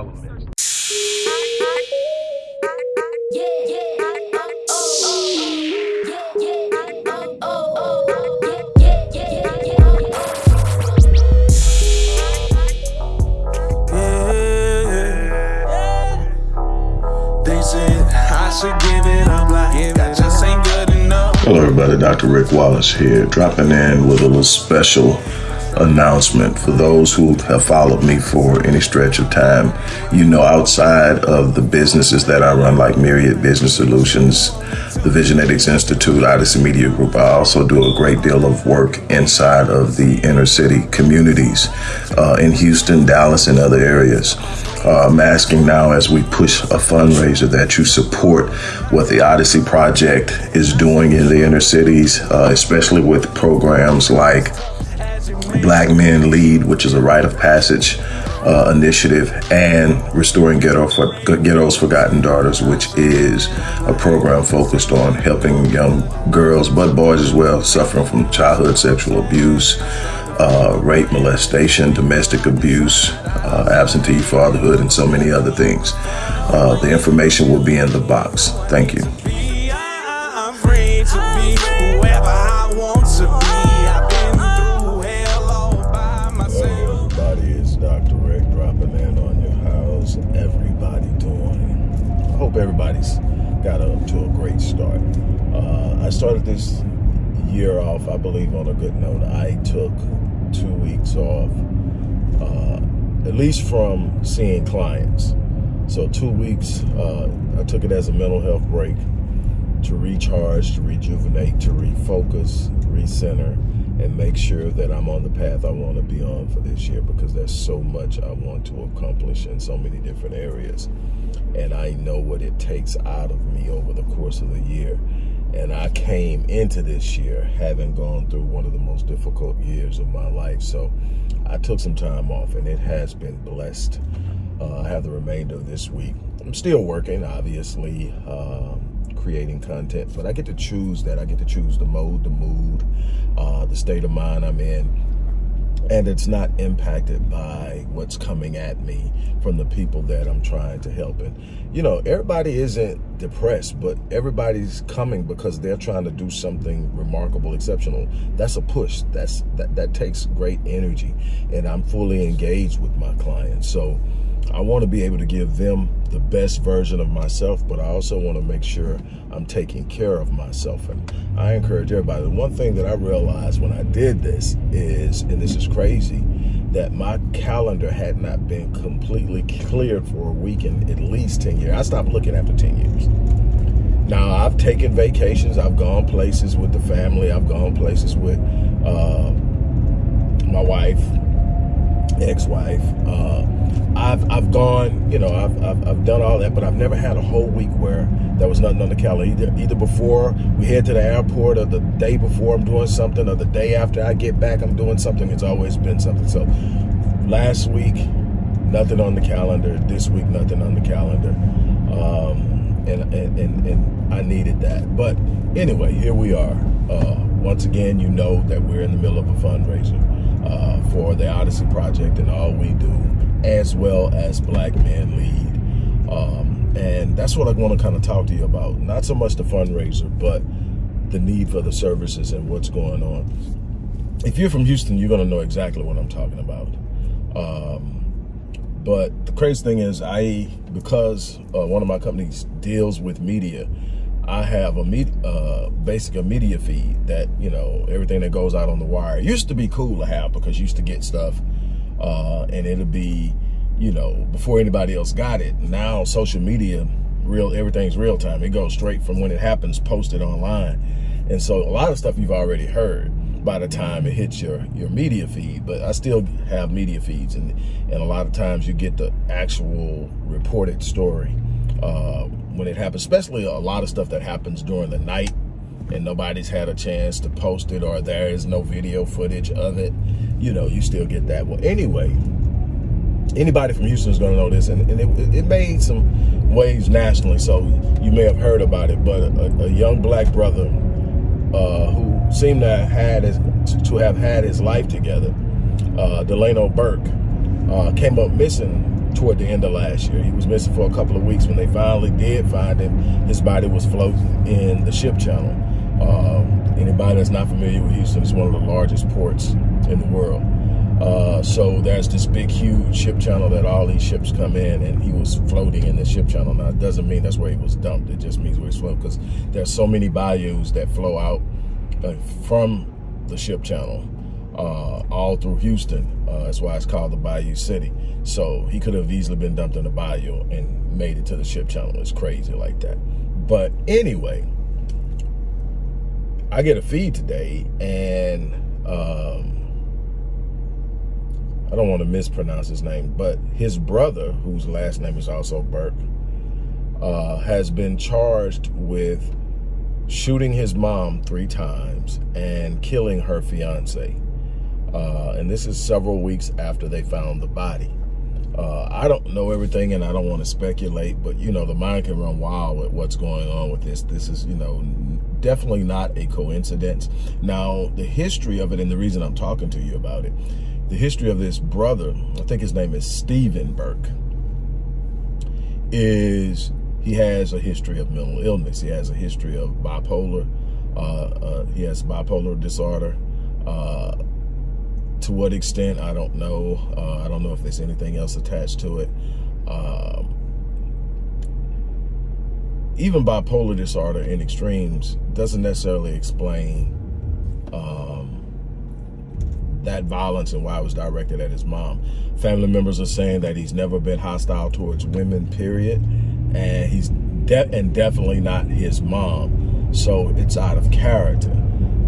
All of the elements. Hello everybody, Dr. Rick Wallace here, dropping in with a little special announcement for those who have followed me for any stretch of time. You know, outside of the businesses that I run, like Myriad Business Solutions, the Visionetics Institute, Odyssey Media Group, I also do a great deal of work inside of the inner city communities uh, in Houston, Dallas, and other areas. Uh, I'm asking now as we push a fundraiser that you support what the Odyssey Project is doing in the inner cities, uh, especially with programs like Black Men Lead, which is a rite of passage uh, initiative, and Restoring Ghetto for, Ghetto's Forgotten Daughters, which is a program focused on helping young girls, but boys as well, suffering from childhood sexual abuse, uh, rape, molestation, domestic abuse, uh, absentee fatherhood, and so many other things. Uh, the information will be in the box. Thank you. Everybody's got up to a great start. Uh, I started this year off, I believe, on a good note. I took two weeks off, uh, at least from seeing clients. So two weeks, uh, I took it as a mental health break to recharge, to rejuvenate, to refocus, recenter, and make sure that I'm on the path I want to be on for this year because there's so much I want to accomplish in so many different areas. And I know what it takes out of me over the course of the year. And I came into this year having gone through one of the most difficult years of my life. So I took some time off and it has been blessed. Uh, I have the remainder of this week. I'm still working, obviously. Um, creating content, but I get to choose that. I get to choose the mode, the mood, uh, the state of mind I'm in. And it's not impacted by what's coming at me from the people that I'm trying to help. And, you know, everybody isn't depressed, but everybody's coming because they're trying to do something remarkable, exceptional. That's a push. That's that, that takes great energy. And I'm fully engaged with my clients. So I want to be able to give them the best version of myself, but I also want to make sure I'm taking care of myself. And I encourage everybody. The one thing that I realized when I did this is, and this is crazy, that my calendar had not been completely cleared for a week in at least 10 years. I stopped looking after 10 years. Now, I've taken vacations. I've gone places with the family. I've gone places with uh, my wife, ex-wife. Uh, I've I've gone, you know, I've, I've, I've done all that, but I've never had a whole week where there was nothing on the calendar. Either either before we head to the airport, or the day before I'm doing something, or the day after I get back I'm doing something. It's always been something. So last week, nothing on the calendar. This week, nothing on the calendar. Um, and, and and and I needed that. But anyway, here we are. Uh, once again, you know that we're in the middle of a fundraiser uh, for the Odyssey Project, and all we do as well as Black Men Lead. Um, and that's what I want to kind of talk to you about. Not so much the fundraiser, but the need for the services and what's going on. If you're from Houston, you're going to know exactly what I'm talking about. Um, but the crazy thing is, I because uh, one of my companies deals with media, I have a uh, basic a media feed that you know everything that goes out on the wire. It used to be cool to have because you used to get stuff uh, and it'll be, you know, before anybody else got it. Now social media, real everything's real time. It goes straight from when it happens, posted online. And so a lot of stuff you've already heard by the time it hits your your media feed but i still have media feeds and and a lot of times you get the actual reported story uh, when it happens especially a lot of stuff that happens during the night and nobody's had a chance to post it or there is no video footage of it, you know, you still get that. Well, anyway, anybody from Houston is going to know this, and, and it, it, made some waves nationally, so you may have heard about it, but a, a young black brother uh, who seemed to have had his, to have had his life together, uh, Delano Burke, uh, came up missing toward the end of last year. He was missing for a couple of weeks. When they finally did find him, his body was floating in the ship channel. Um, anybody that's not familiar with Houston, it's one of the largest ports in the world. Uh, so there's this big, huge ship channel that all these ships come in, and he was floating in the ship channel. Now, it doesn't mean that's where he was dumped. It just means where he's floating because there's so many bayous that flow out uh, from the ship channel uh, all through Houston. Uh, that's why it's called the Bayou City. So he could have easily been dumped in the bayou and made it to the ship channel. It's crazy like that. But anyway, I get a feed today, and um, I don't want to mispronounce his name, but his brother, whose last name is also Burke, uh, has been charged with shooting his mom three times and killing her fiance. Uh, and this is several weeks after they found the body. Uh, I don't know everything and I don't want to speculate, but you know, the mind can run wild with what's going on with this. This is, you know, definitely not a coincidence. Now, the history of it and the reason I'm talking to you about it the history of this brother, I think his name is Stephen Burke, is he has a history of mental illness. He has a history of bipolar. Uh, uh, he has bipolar disorder. Uh, to what extent, I don't know. Uh, I don't know if there's anything else attached to it. Um, even bipolar disorder in extremes doesn't necessarily explain um, that violence and why it was directed at his mom. Family members are saying that he's never been hostile towards women, period. And he's de and definitely not his mom. So it's out of character.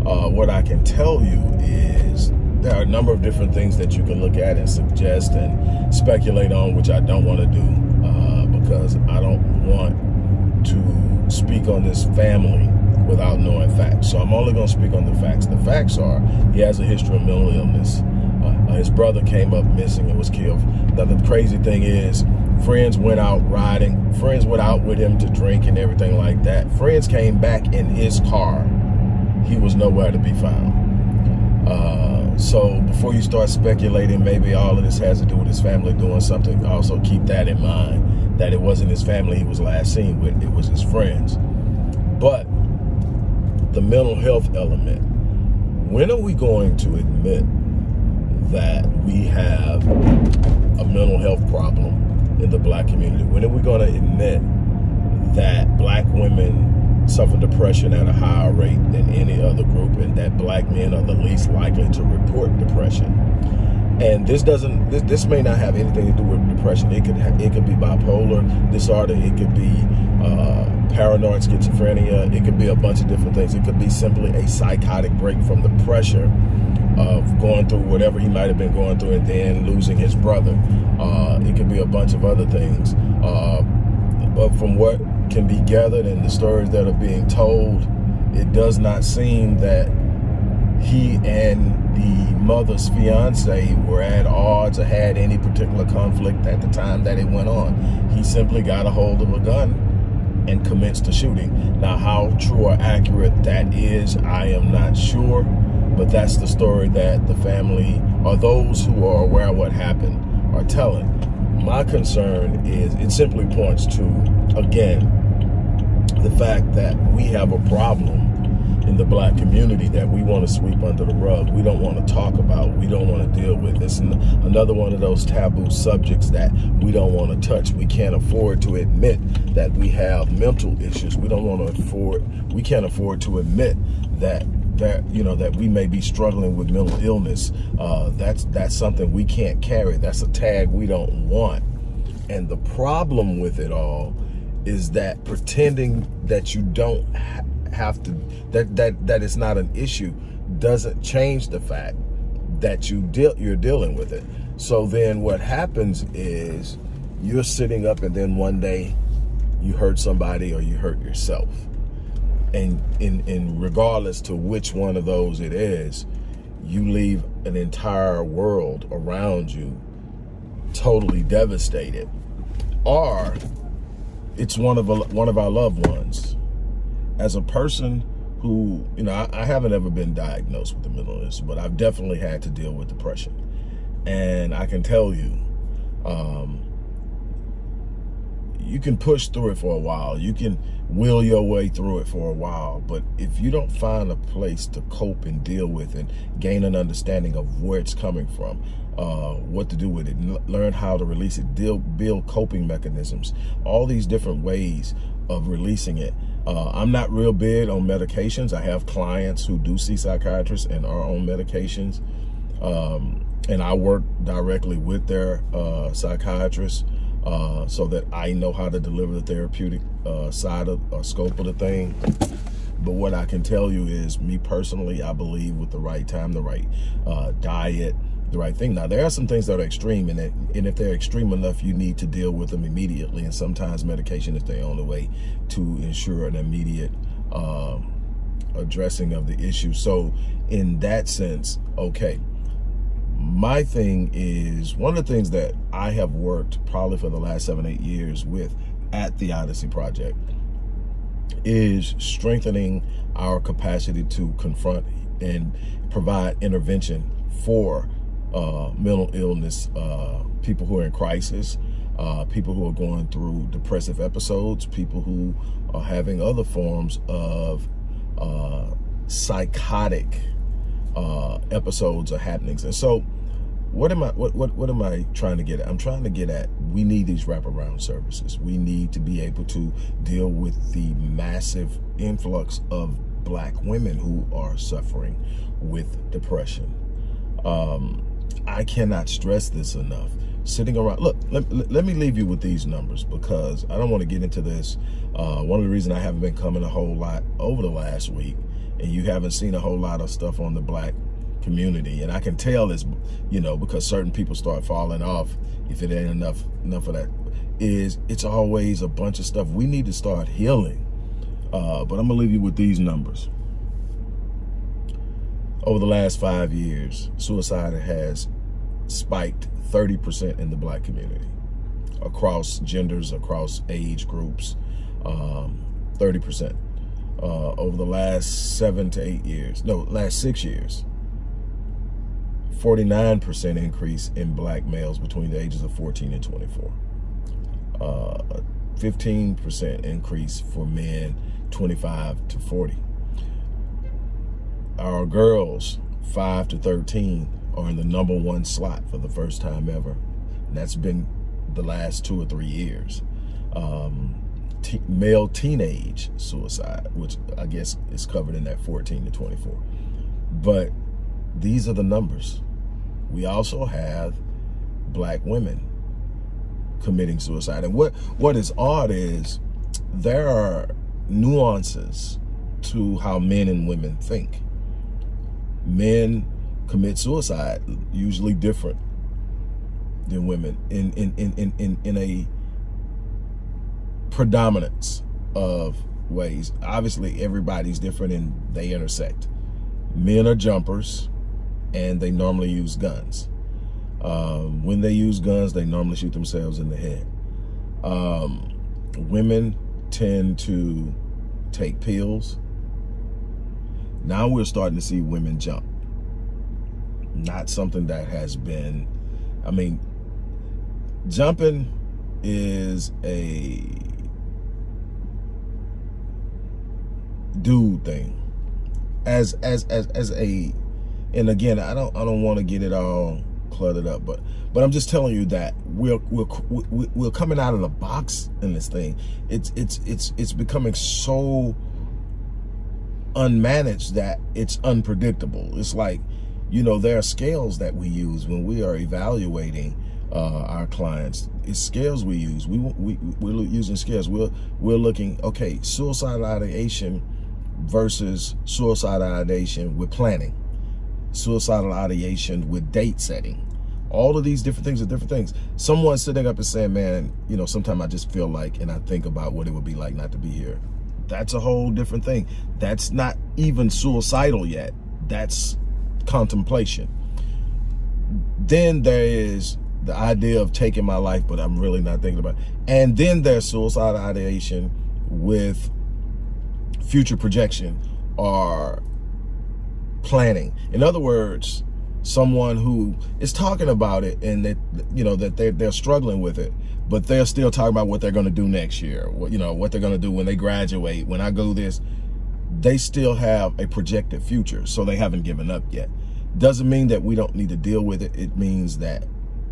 Uh, what I can tell you is there are a number of different things that you can look at and suggest and speculate on, which I don't want to do uh, because I don't want to speak on this family without knowing facts. So I'm only going to speak on the facts. The facts are he has a history of mental illness. Uh, his brother came up missing and was killed. Now, the crazy thing is friends went out riding. Friends went out with him to drink and everything like that. Friends came back in his car. He was nowhere to be found. Uh, so before you start speculating, maybe all of this has to do with his family doing something, also keep that in mind, that it wasn't his family he was last seen with, it was his friends. But the mental health element. When are we going to admit that we have a mental health problem in the black community? When are we going to admit that black women suffer depression at a higher rate than any other group and that black men are the least likely to report depression? And this doesn't, this, this may not have anything to do with depression. It could, have, it could be bipolar disorder. It could be uh, paranoid schizophrenia. It could be a bunch of different things. It could be simply a psychotic break from the pressure of going through whatever he might have been going through and then losing his brother. Uh, it could be a bunch of other things. Uh, but from what can be gathered and the stories that are being told, it does not seem that he and the mother's fiance were at odds or had any particular conflict at the time that it went on. He simply got a hold of a gun and commenced the shooting. Now, how true or accurate that is, I am not sure, but that's the story that the family or those who are aware of what happened are telling. My concern is it simply points to, again, the fact that we have a problem in the black community that we want to sweep under the rug. We don't want to talk about. We don't want to deal with. It's another one of those taboo subjects that we don't want to touch. We can't afford to admit that we have mental issues. We don't want to afford, we can't afford to admit that that you know that we may be struggling with mental illness uh, that's that's something we can't carry that's a tag we don't want and the problem with it all is that pretending that you don't have to that that that is not an issue doesn't change the fact that you deal you're dealing with it. So then what happens is you're sitting up and then one day you hurt somebody or you hurt yourself. And in in regardless to which one of those it is you leave an entire world around you totally devastated. Or it's one of a, one of our loved ones as a person who, you know, I, I haven't ever been diagnosed with a mental illness, but I've definitely had to deal with depression. And I can tell you, um, you can push through it for a while. You can will your way through it for a while. But if you don't find a place to cope and deal with and gain an understanding of where it's coming from, uh, what to do with it, learn how to release it, deal, build coping mechanisms, all these different ways of releasing it. Uh, I'm not real big on medications. I have clients who do see psychiatrists and are on medications. Um, and I work directly with their uh, psychiatrists uh, so that I know how to deliver the therapeutic uh, side of uh, scope of the thing. But what I can tell you is, me personally, I believe with the right time, the right uh, diet, the right thing. Now, there are some things that are extreme, and, and if they're extreme enough, you need to deal with them immediately. And sometimes medication is the only way to ensure an immediate uh, addressing of the issue. So in that sense, okay. My thing is, one of the things that I have worked probably for the last seven, eight years with at the Odyssey Project is strengthening our capacity to confront and provide intervention for uh, mental illness, uh, people who are in crisis, uh, people who are going through depressive episodes, people who are having other forms of uh, psychotic uh, episodes or happenings. And so what am I what, what what am I trying to get at? I'm trying to get at we need these wraparound services. We need to be able to deal with the massive influx of black women who are suffering with depression. Um, I cannot stress this enough. Sitting around, look, let, let me leave you with these numbers because I don't want to get into this. Uh, one of the reasons I haven't been coming a whole lot over the last week and you haven't seen a whole lot of stuff on the black community. And I can tell this, you know, because certain people start falling off if it ain't enough, enough of that, is it's always a bunch of stuff. We need to start healing. Uh, but I'm gonna leave you with these numbers over the last five years, suicide has spiked 30% in the black community across genders, across age groups, 30%. Um, uh, over the last seven to eight years, no, last six years, 49% increase in black males between the ages of 14 and 24. 15% uh, increase for men 25 to 40 our girls, 5 to 13, are in the number one slot for the first time ever. And that's been the last two or three years. Um, male teenage suicide, which I guess is covered in that 14 to 24. But these are the numbers. We also have black women committing suicide. And what, what is odd is there are nuances to how men and women think men commit suicide, usually different than women in, in, in, in, in, in a predominance of ways. Obviously, everybody's different and they intersect. Men are jumpers and they normally use guns. Um, when they use guns, they normally shoot themselves in the head. Um, women tend to take pills now we're starting to see women jump. Not something that has been, I mean, jumping is a dude thing. As as as as a and again, I don't I don't want to get it all cluttered up, but but I'm just telling you that we're we're we're coming out of the box in this thing. It's it's it's it's becoming so unmanaged that it's unpredictable. It's like, you know, there are scales that we use when we are evaluating uh, our clients. It's scales we use. We, we, we're using scales. We're, we're looking, okay, suicidal ideation versus suicidal ideation with planning, suicidal ideation with date setting. All of these different things are different things. Someone sitting up and saying, man, you know, sometimes I just feel like, and I think about what it would be like not to be here that's a whole different thing. That's not even suicidal yet. That's contemplation. Then there is the idea of taking my life, but I'm really not thinking about it. And then there's suicidal ideation with future projection or planning. In other words, someone who is talking about it and that you know that they're, they're struggling with it but they're still talking about what they're going to do next year what you know what they're going to do when they graduate. When i go this they still have a projected future so they haven't given up yet. Doesn't mean that we don't need to deal with it. It means that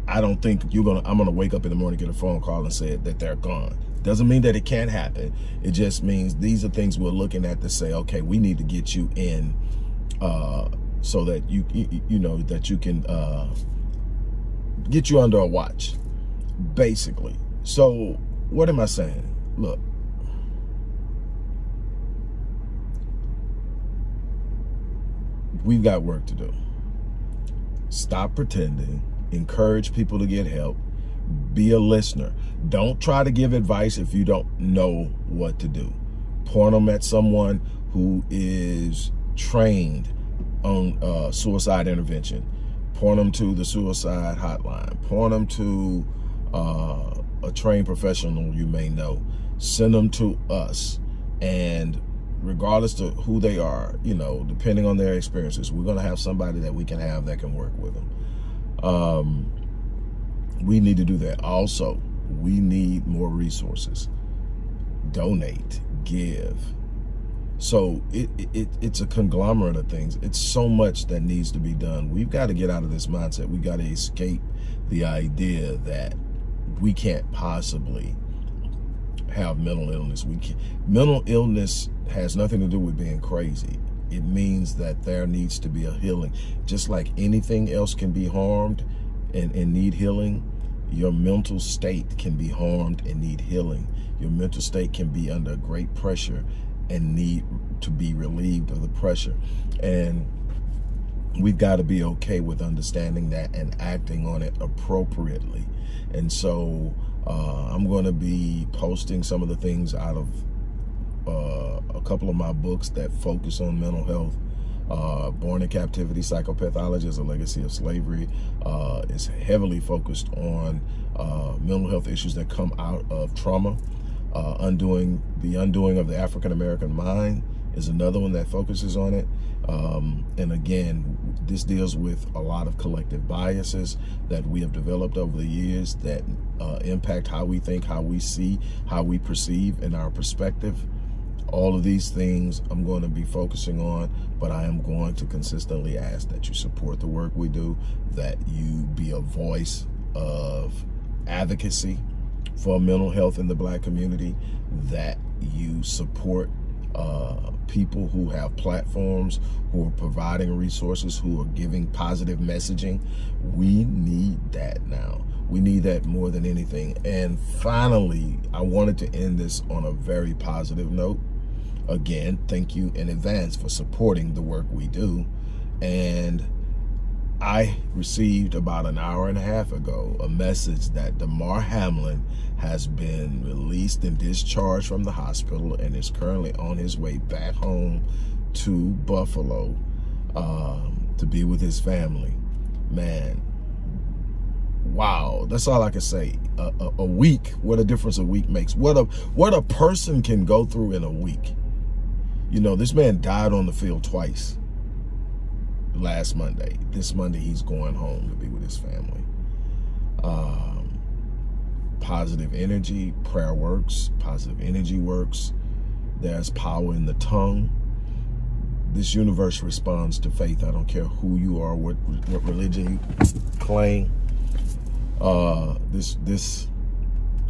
i don't think you're gonna i'm gonna wake up in the morning get a phone call and say that they're gone. Doesn't mean that it can't happen. It just means these are things we're looking at to say okay we need to get you in uh so that you you, know that you can uh, get you under a watch, basically. So what am I saying? Look, we've got work to do. Stop pretending. Encourage people to get help. Be a listener. Don't try to give advice if you don't know what to do. Point them at someone who is trained on uh, suicide intervention. Point them to the suicide hotline. Point them to uh, a trained professional you may know. Send them to us. And regardless of who they are, you know, depending on their experiences, we're going to have somebody that we can have that can work with them. Um, we need to do that. Also, we need more resources. Donate, give, so it, it it's a conglomerate of things. It's so much that needs to be done. We've got to get out of this mindset. We've got to escape the idea that we can't possibly have mental illness. We can mental illness has nothing to do with being crazy. It means that there needs to be a healing. Just like anything else can be harmed and, and need healing, your mental state can be harmed and need healing. Your mental state can be under great pressure and need to be relieved of the pressure. And we've got to be okay with understanding that and acting on it appropriately. And so uh, I'm going to be posting some of the things out of uh, a couple of my books that focus on mental health. Uh, Born in Captivity, Psychopathology is a Legacy of Slavery uh, is heavily focused on uh, mental health issues that come out of trauma uh, undoing the undoing of the African American mind is another one that focuses on it. Um, and again, this deals with a lot of collective biases that we have developed over the years that uh, impact how we think, how we see, how we perceive, and our perspective. All of these things I'm going to be focusing on, but I am going to consistently ask that you support the work we do, that you be a voice of advocacy, for mental health in the black community, that you support uh, people who have platforms, who are providing resources, who are giving positive messaging. We need that now. We need that more than anything. And finally, I wanted to end this on a very positive note. Again, thank you in advance for supporting the work we do. And I received about an hour and a half ago a message that Damar Hamlin has been released and discharged from the hospital and is currently on his way back home to Buffalo um, to be with his family. Man, wow, that's all I can say. A, a, a week, what a difference a week makes. What a what a person can go through in a week. You know, this man died on the field twice last Monday. This Monday, he's going home to be with his family. Um, positive energy, prayer works, positive energy works. There's power in the tongue. This universe responds to faith. I don't care who you are, what, what religion you claim. Uh, this, this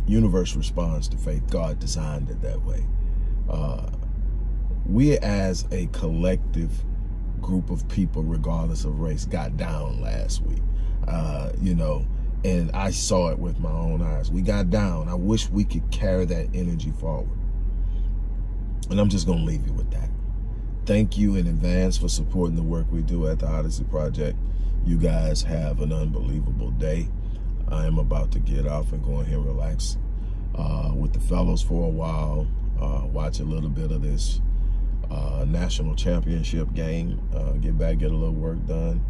universe responds to faith. God designed it that way. Uh, we as a collective group of people, regardless of race, got down last week. Uh, you know, and I saw it with my own eyes. We got down. I wish we could carry that energy forward. And I'm just going to leave you with that. Thank you in advance for supporting the work we do at the Odyssey Project. You guys have an unbelievable day. I am about to get off and go in here and relax uh, with the fellows for a while, uh, watch a little bit of this uh, national championship game, uh, get back, get a little work done,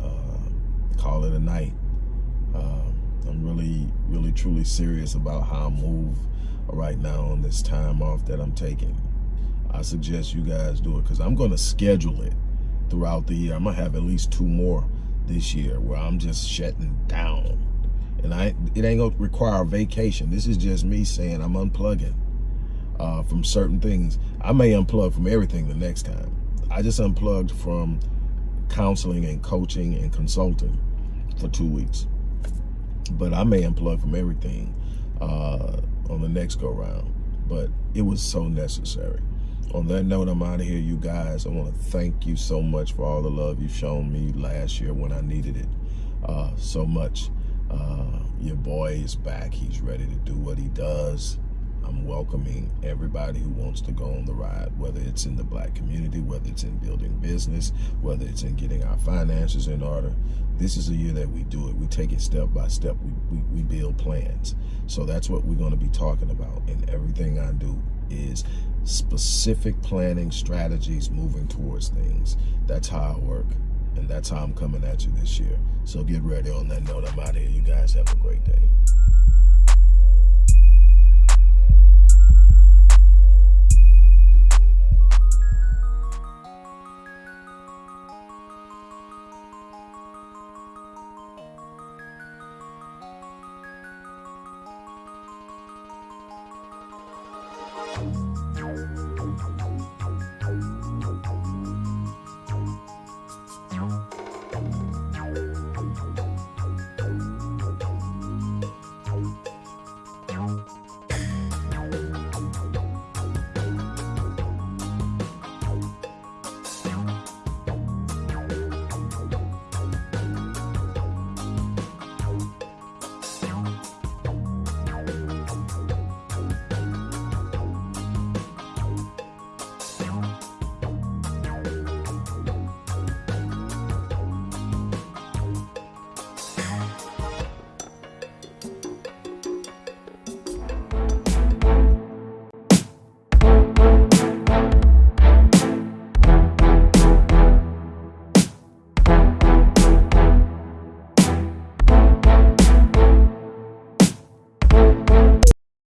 uh, call it a night. Uh, I'm really, really, truly serious about how I move right now on this time off that I'm taking. I suggest you guys do it because I'm going to schedule it throughout the year. I'm going to have at least two more this year where I'm just shutting down. And I it ain't going to require a vacation. This is just me saying I'm unplugging uh, from certain things. I may unplug from everything the next time. I just unplugged from counseling and coaching and consulting for two weeks. But I may unplug from everything uh, on the next go round. But it was so necessary. On that note, I'm out of here, you guys. I want to thank you so much for all the love you've shown me last year when I needed it uh, so much. Uh, your boy is back. He's ready to do what he does. I'm welcoming everybody who wants to go on the ride, whether it's in the black community, whether it's in building business, whether it's in getting our finances in order. This is a year that we do it. We take it step by step. We, we, we build plans. So that's what we're going to be talking about. And everything I do is specific planning strategies moving towards things. That's how I work. And that's how I'm coming at you this year. So get ready on that note. I'm out of here. You guys have a great day.